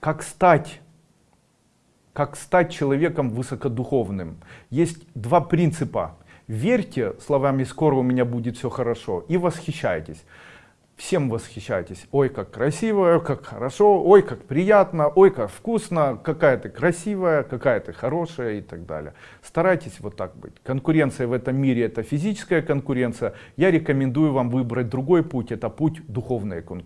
как стать как стать человеком высокодуховным. Есть два принципа. Верьте словами скоро у меня будет все хорошо и восхищайтесь. Всем восхищайтесь. Ой как красиво как хорошо ой как приятно ой как вкусно какая ты красивая какая ты хорошая и так далее. Старайтесь вот так быть. Конкуренция в этом мире это физическая конкуренция. Я рекомендую вам выбрать другой путь это путь духовной конкуренции